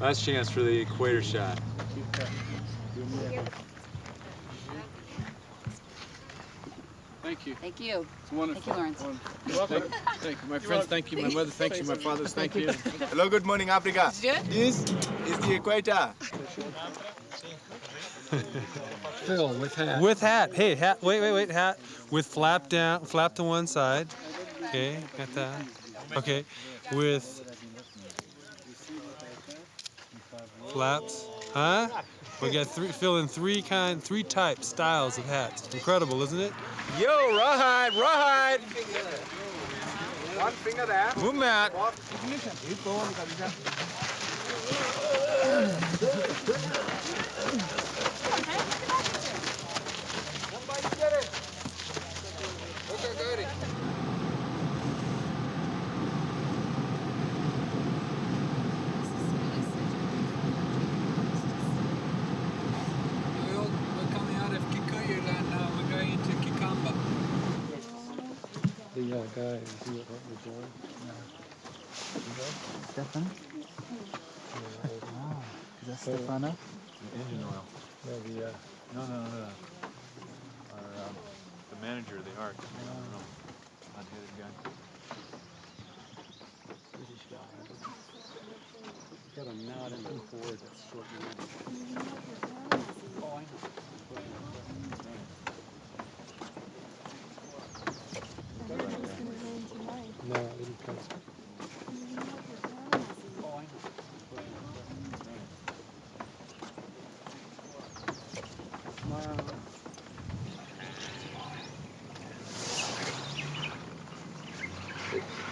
Last chance for the equator shot. Thank you. Thank you. It's wonderful. Thank you, Lawrence. Wonderful. Thank, thank you. My friends, thank you. My mother, thank you. My fathers, thank you. Hello, good morning, Africa. Good? This is the equator. Phil with hat. With hat. Hey, hat. Wait, wait, wait. Hat with flap down, flap to one side. Okay, got that. Okay, with flaps. Huh? We got three, fill in three kind, three types, styles of hats. Incredible, isn't it? Yo, rawhide, rawhide. One finger there. Move Matt. The uh, guy who was doing. Stefan? Is that Stefano? Engine oil. No, the, uh, no, no, no, no. Our, um, the manager of the Ark. I don't know. Hot-headed guy. British guy. Got a knot in the cord that's short. No, I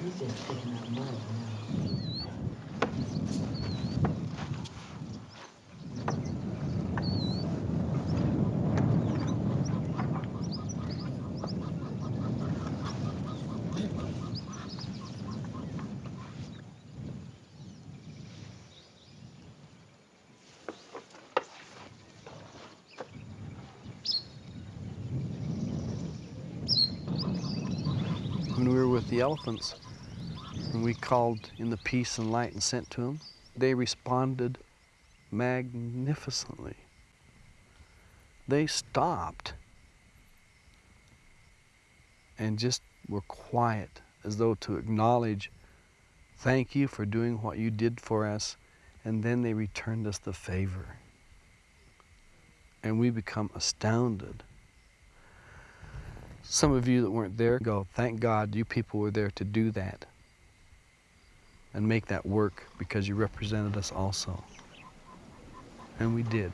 didn't come. Oh, I know. when we were with the elephants and we called in the peace and light and sent to them, they responded magnificently. They stopped and just were quiet as though to acknowledge, thank you for doing what you did for us. And then they returned us the favor. And we become astounded. Some of you that weren't there go, thank God you people were there to do that and make that work because you represented us also. And we did.